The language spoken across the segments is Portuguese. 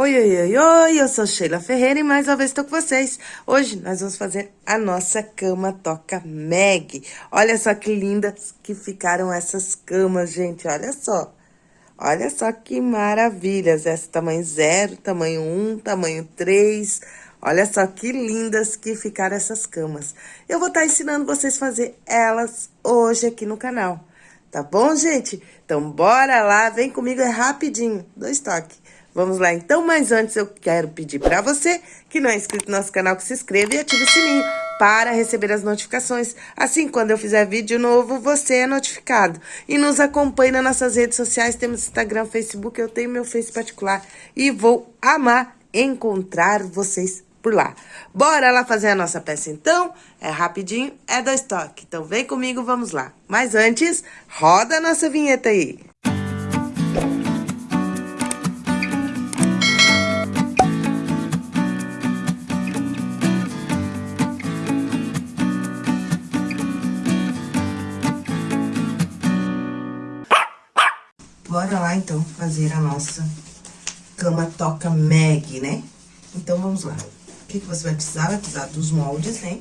Oi, oi, oi, oi, eu sou Sheila Ferreira e mais uma vez estou com vocês. Hoje nós vamos fazer a nossa cama toca Meg. Olha só que lindas que ficaram essas camas, gente, olha só. Olha só que maravilhas, essa tamanho 0, tamanho 1, um, tamanho 3. Olha só que lindas que ficaram essas camas. Eu vou estar tá ensinando vocês a fazer elas hoje aqui no canal. Tá bom, gente? Então, bora lá, vem comigo, é rapidinho, dois toques. Vamos lá, então, mas antes eu quero pedir para você que não é inscrito no nosso canal, que se inscreva e ative o sininho para receber as notificações. Assim, quando eu fizer vídeo novo, você é notificado. E nos acompanhe nas nossas redes sociais, temos Instagram, Facebook, eu tenho meu Face particular. E vou amar encontrar vocês por lá. Bora lá fazer a nossa peça, então? É rapidinho, é dois toques. Então, vem comigo, vamos lá. Mas antes, roda a nossa vinheta aí. Fazer a nossa cama toca Meg, né? Então, vamos lá. O que, que você vai precisar? Vai precisar dos moldes, né?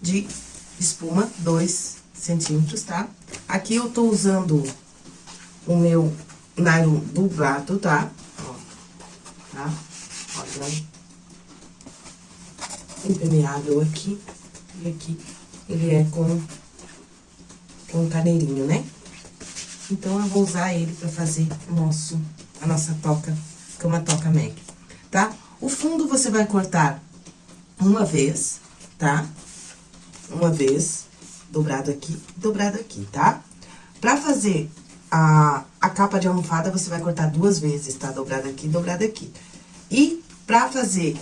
De espuma, 2 centímetros, tá? Aqui eu tô usando o meu nylon dublado, tá? Ó, tá? Olha, impermeável aqui. E aqui ele é com, com caneirinho, né? Então, eu vou usar ele pra fazer nosso, a nossa toca, cama toca Meg, tá? O fundo você vai cortar uma vez, tá? Uma vez, dobrado aqui, dobrado aqui, tá? Pra fazer a, a capa de almofada, você vai cortar duas vezes, tá? Dobrado aqui, dobrado aqui. E pra fazer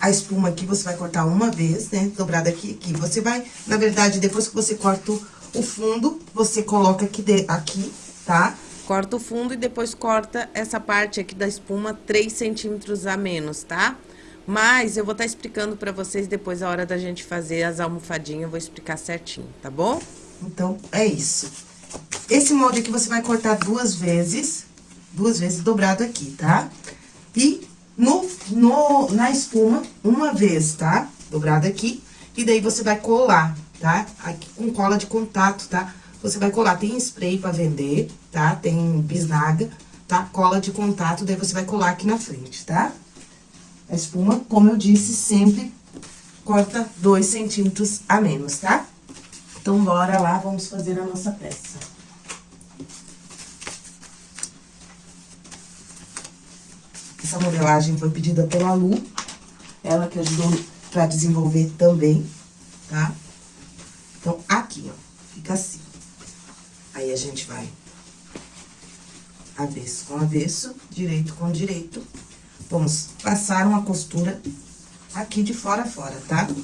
a espuma aqui, você vai cortar uma vez, né? Dobrado aqui, aqui. Você vai, na verdade, depois que você corta o o fundo, você coloca aqui, de, aqui, tá? Corta o fundo e depois corta essa parte aqui da espuma 3 centímetros a menos, tá? Mas eu vou estar tá explicando pra vocês depois, a hora da gente fazer as almofadinhas, eu vou explicar certinho, tá bom? Então, é isso. Esse molde aqui você vai cortar duas vezes, duas vezes dobrado aqui, tá? E no, no, na espuma, uma vez, tá? Dobrado aqui. E daí, você vai colar tá? Aqui com cola de contato, tá? Você vai colar, tem spray pra vender, tá? Tem bisnaga, tá? Cola de contato, daí você vai colar aqui na frente, tá? A espuma, como eu disse, sempre corta dois centímetros a menos, tá? Então, bora lá, vamos fazer a nossa peça. Essa modelagem foi pedida pela Lu, ela que ajudou pra desenvolver também, tá? Aqui, ó, fica assim. Aí, a gente vai avesso com avesso, direito com direito. Vamos passar uma costura aqui de fora a fora, tá? Tá?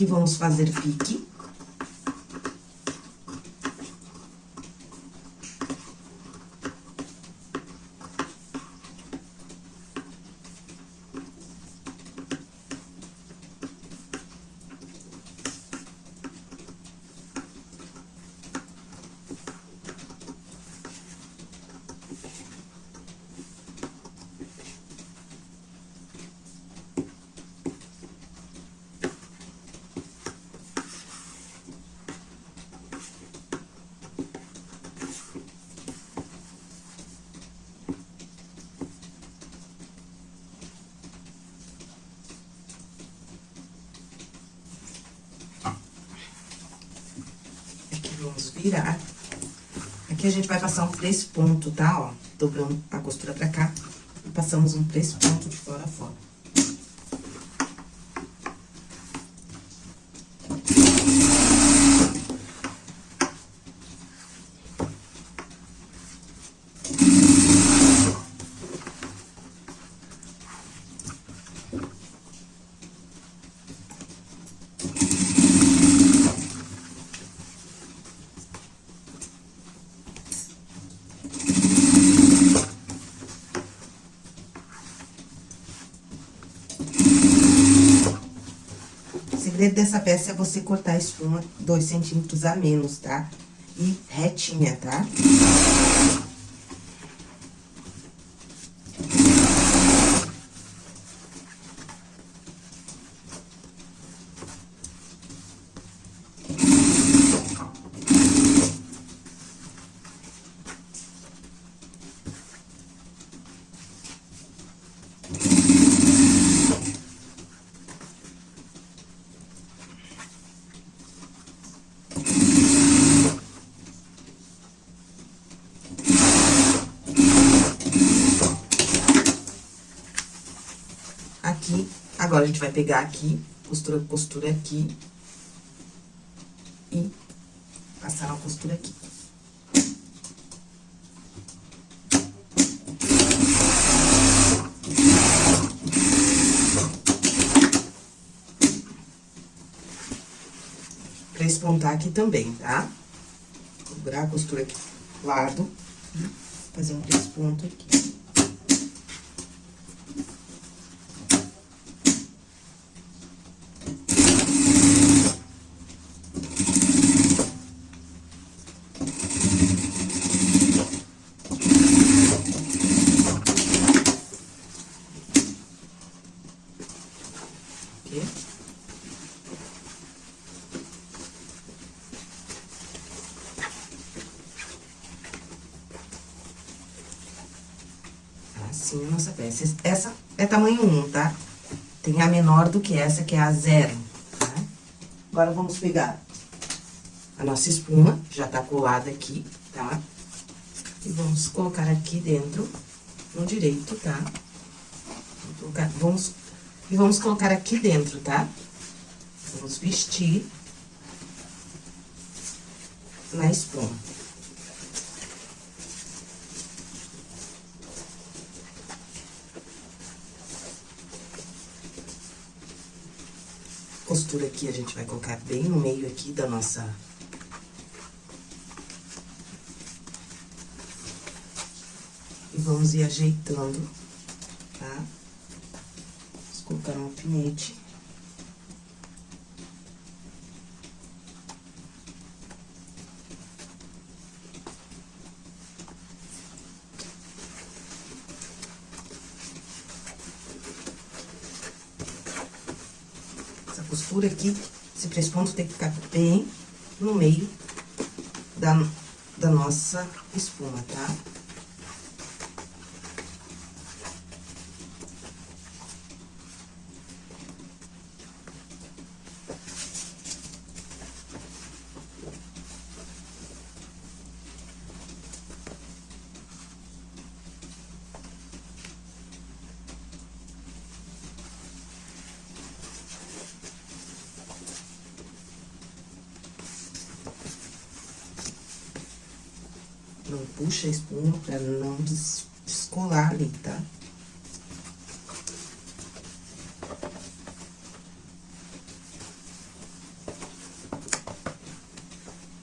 Aqui vamos fazer pique. Virar. Aqui a gente vai passar um três pontos, tá? Ó, dobrando a costura pra cá. Passamos um três pontos de a peça é você cortar a espuma dois centímetros a menos, tá? E retinha, tá? Agora, a gente vai pegar aqui, costura, costura aqui. E passar uma costura aqui. Pra espontar aqui também, tá? Dobrar a costura aqui do lado. Fazer um três pontos aqui. Peça. Essa é tamanho 1, tá? Tem a menor do que essa, que é a zero, tá? Agora, vamos pegar a nossa espuma, já tá colada aqui, tá? E vamos colocar aqui dentro, no direito, tá? Colocar, vamos e vamos colocar aqui dentro, tá? Vamos vestir na espuma. Costura aqui, a gente vai colocar bem no meio aqui da nossa... E vamos ir ajeitando, tá? Vamos colocar um alfinete. Costura aqui, esse três pontos tem que ficar bem no meio da, da nossa espuma, tá? Não puxa a espuma pra não descolar ali, tá?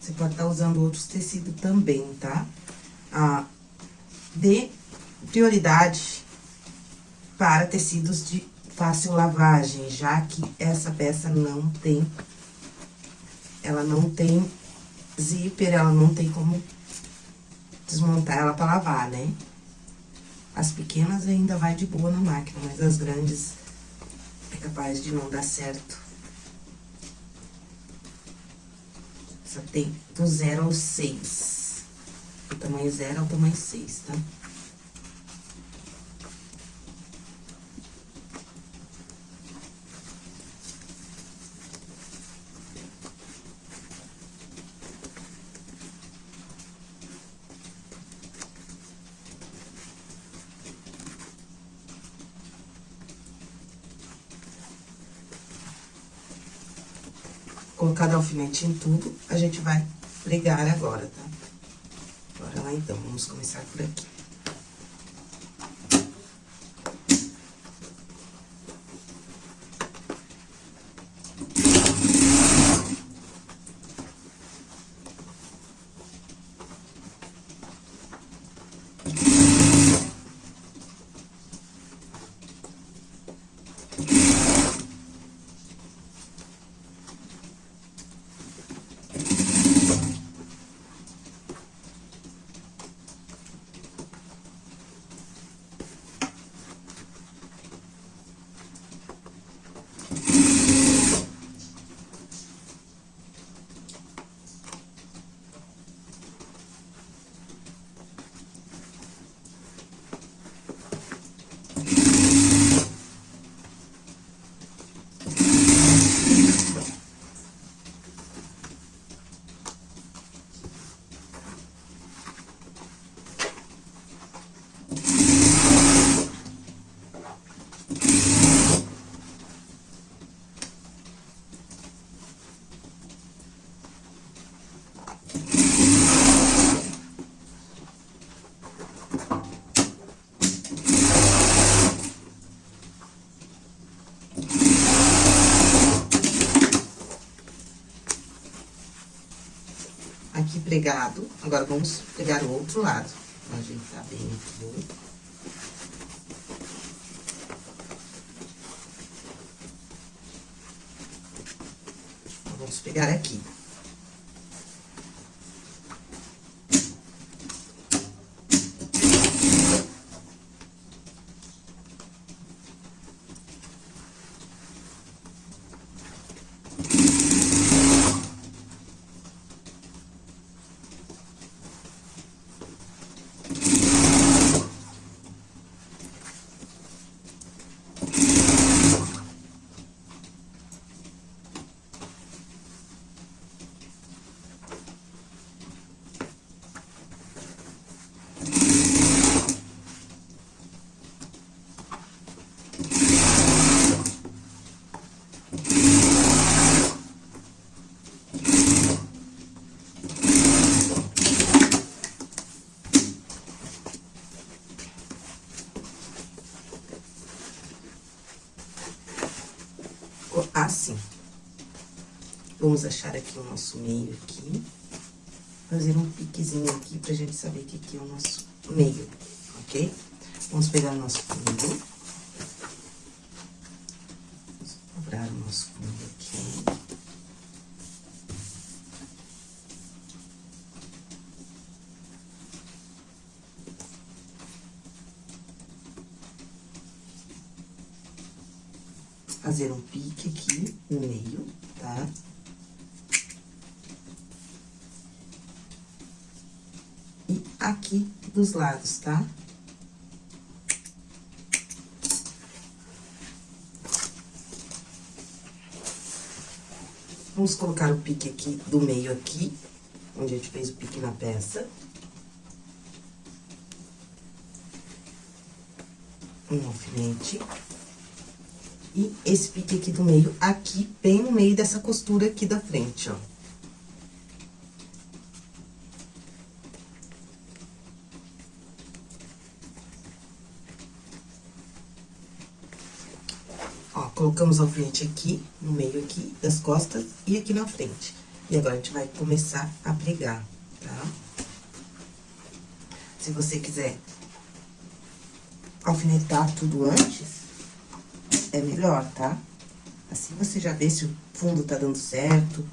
Você pode estar tá usando outros tecidos também, tá? Ah, dê prioridade para tecidos de fácil lavagem, já que essa peça não tem... Ela não tem zíper, ela não tem como desmontar ela pra lavar, né? As pequenas ainda vai de boa na máquina, mas as grandes é capaz de não dar certo. Só tem do zero ao seis. Do tamanho zero ao tamanho seis, tá? Colocado alfinete em tudo, a gente vai pregar agora, tá? Bora lá, então, vamos começar por aqui. Aqui pregado. Agora, vamos pegar o outro lado. Pra ajeitar bem aqui. Vamos pegar aqui. Assim. Vamos achar aqui o nosso meio aqui. Fazer um piquezinho aqui pra gente saber que aqui é o nosso meio, ok? Vamos pegar o nosso fundo. Vamos dobrar o nosso fundo aqui. Fazer um pique aqui no meio, tá? E aqui dos lados, tá? Vamos colocar o pique aqui do meio aqui, onde a gente fez o pique na peça. Um alfinete. E esse pique aqui do meio, aqui, bem no meio dessa costura aqui da frente, ó. Ó, colocamos o alfinete aqui, no meio aqui das costas e aqui na frente. E agora, a gente vai começar a pregar, tá? Se você quiser alfinetar tudo antes, é melhor, tá? Assim você já vê se o fundo tá dando certo,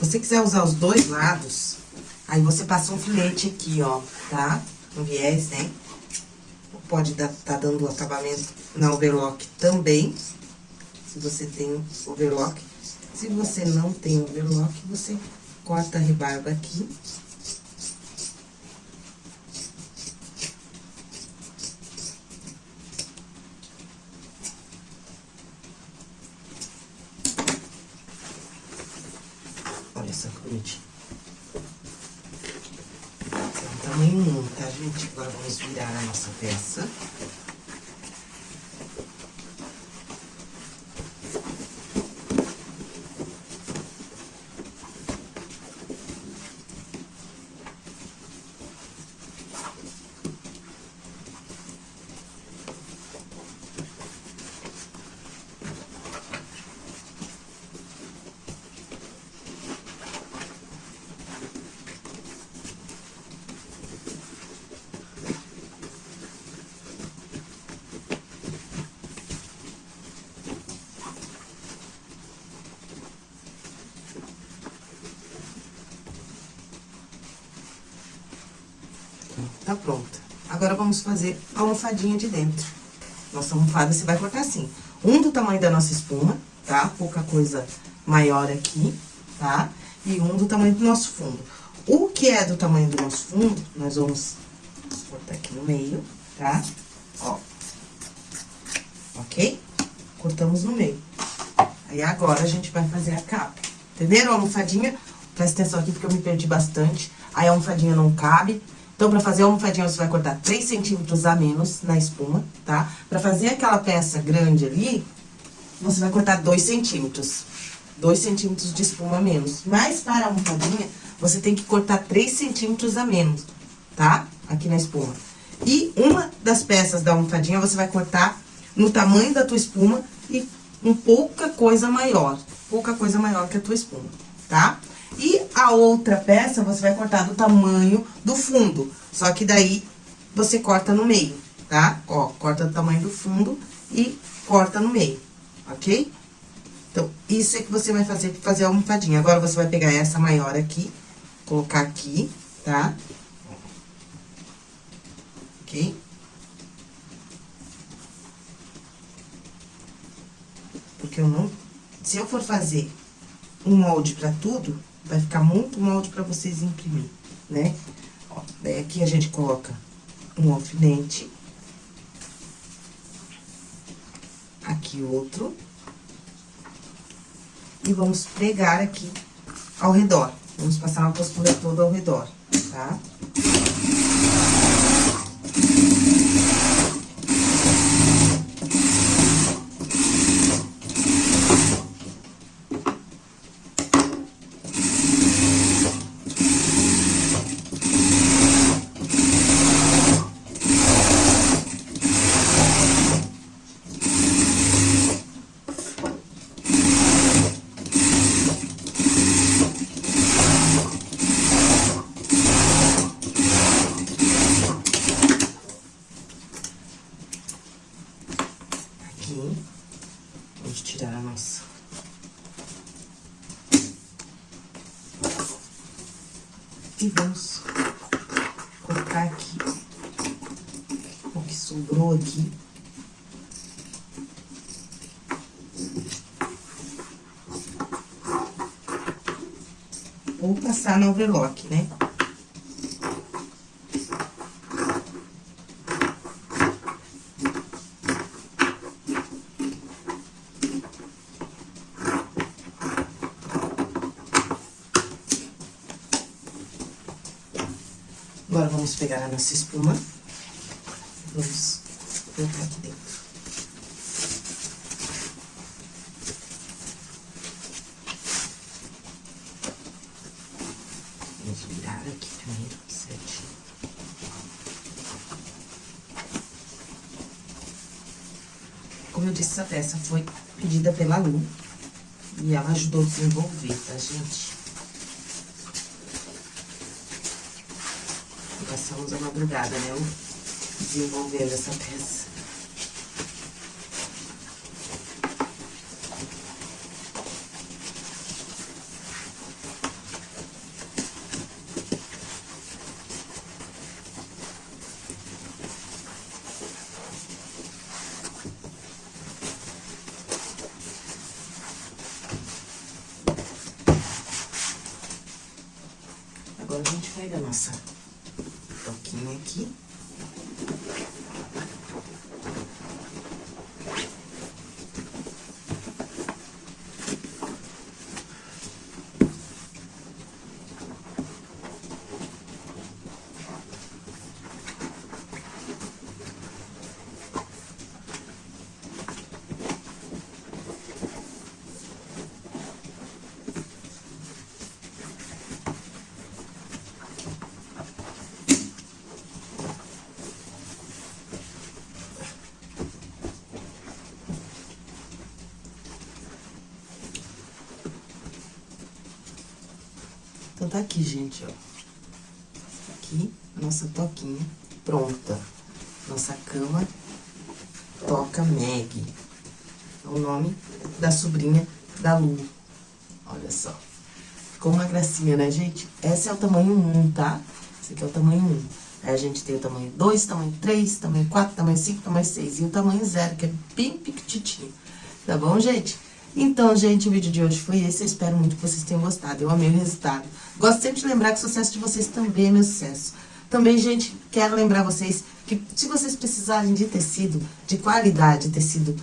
você quiser usar os dois lados, aí você passa um filete aqui, ó, tá? Um viés, né? Pode dar, tá dando acabamento na overlock também, se você tem overlock. Se você não tem overlock, você corta a rebarba aqui. Olha só que bonitinho. Esse é um tamanho 1, tá, gente? Agora vamos virar a nossa peça. Tá pronta. Agora, vamos fazer a almofadinha de dentro. Nossa almofada, você vai cortar assim. Um do tamanho da nossa espuma, tá? Pouca coisa maior aqui, tá? E um do tamanho do nosso fundo. O que é do tamanho do nosso fundo, nós vamos cortar aqui no meio, tá? Ó. Ok? Cortamos no meio. Aí, agora, a gente vai fazer a capa. Entenderam a almofadinha? Presta atenção aqui, porque eu me perdi bastante. Aí, a almofadinha não cabe. Então, pra fazer a almofadinha, você vai cortar 3 centímetros a menos na espuma, tá? Pra fazer aquela peça grande ali, você vai cortar 2 centímetros. 2 centímetros de espuma a menos. Mas, para a almofadinha, você tem que cortar 3 centímetros a menos, tá? Aqui na espuma. E uma das peças da almofadinha, você vai cortar no tamanho da tua espuma e um pouca coisa maior. Pouca coisa maior que a tua espuma, tá? A outra peça, você vai cortar do tamanho do fundo. Só que daí, você corta no meio, tá? Ó, corta do tamanho do fundo e corta no meio, ok? Então, isso é que você vai fazer pra fazer a almofadinha. Agora, você vai pegar essa maior aqui, colocar aqui, tá? Ok? Porque eu não... Se eu for fazer um molde pra tudo, vai ficar muito molde pra vocês imprimir, né? Ó, daí aqui a gente coloca um alfinete. Aqui outro. E vamos pregar aqui ao redor. Vamos passar uma costura toda ao redor, tá? Aqui, vamos tirar a nossa. E vamos colocar aqui o que sobrou aqui. Ou passar no overlock, né? Vamos pegar a nossa espuma. Vamos colocar aqui dentro. Vamos virar aqui primeiro, certinho. Como eu disse, essa peça foi pedida pela Lu. E ela ajudou a desenvolver, tá, gente? Passamos a madrugada, né? Lu? Desenvolvendo essa peça. Agora, a gente pega a nossa toquinha aqui. Tá aqui, gente, ó. Aqui, nossa toquinha pronta. Nossa cama Toca Meg. É o nome da sobrinha da Lu. Olha só. Ficou uma gracinha, né, gente? Esse é o tamanho 1, tá? Esse aqui é o tamanho 1. Aí a gente tem o tamanho 2, tamanho 3, tamanho 4, tamanho 5, tamanho 6. E o tamanho 0, que é bem piquititinho. Tá bom, gente? Então, gente, o vídeo de hoje foi esse. Eu espero muito que vocês tenham gostado. Eu amei o resultado. Gosto sempre de lembrar que o sucesso de vocês também é meu sucesso. Também, gente, quero lembrar vocês que se vocês precisarem de tecido de qualidade, tecido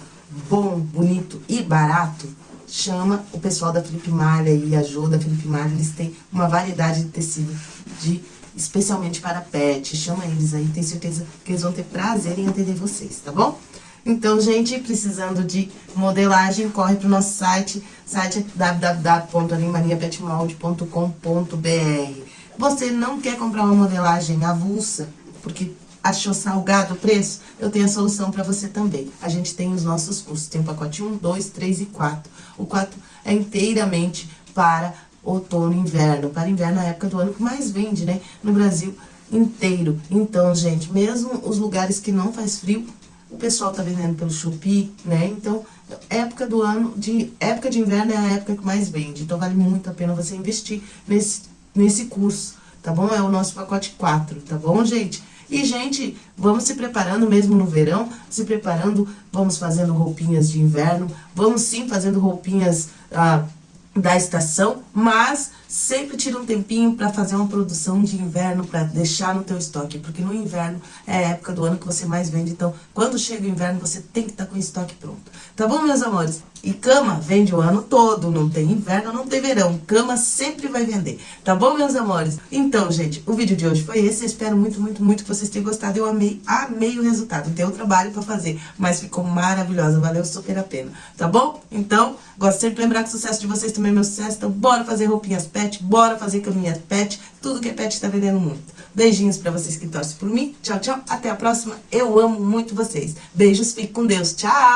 bom, bonito e barato, chama o pessoal da Felipe Malha e a Jo da Felipe Malha. Eles têm uma variedade de tecido de especialmente para pet. Chama eles aí, tenho certeza que eles vão ter prazer em atender vocês, tá bom? Então, gente, precisando de modelagem, corre pro nosso site, site www.animariapetmolde.com.br. Você não quer comprar uma modelagem avulsa, porque achou salgado o preço? Eu tenho a solução para você também. A gente tem os nossos cursos, tem o pacote 1, 2, 3 e 4. O 4 é inteiramente para outono e inverno, para inverno, a época do ano que mais vende, né, no Brasil inteiro. Então, gente, mesmo os lugares que não faz frio, o pessoal tá vendendo pelo Shopee, né? Então, época do ano, de época de inverno é a época que mais vende. Então, vale muito a pena você investir nesse, nesse curso, tá bom? É o nosso pacote 4, tá bom, gente? E, gente, vamos se preparando mesmo no verão, se preparando, vamos fazendo roupinhas de inverno, vamos sim fazendo roupinhas... Ah, da estação, mas sempre tira um tempinho para fazer uma produção de inverno para deixar no teu estoque, porque no inverno é a época do ano que você mais vende, então quando chega o inverno você tem que estar tá com o estoque pronto. Tá bom, meus amores? E cama vende o ano todo, não tem inverno, não tem verão, cama sempre vai vender, tá bom, meus amores? Então, gente, o vídeo de hoje foi esse, eu espero muito, muito, muito que vocês tenham gostado, eu amei, amei o resultado, deu trabalho pra fazer, mas ficou maravilhosa, valeu super a pena, tá bom? Então, gosto sempre de lembrar que o sucesso de vocês também é meu sucesso, então bora fazer roupinhas pet, bora fazer caminhas pet, tudo que é pet tá vendendo muito. Beijinhos pra vocês que torcem por mim, tchau, tchau, até a próxima, eu amo muito vocês. Beijos, fique com Deus, tchau!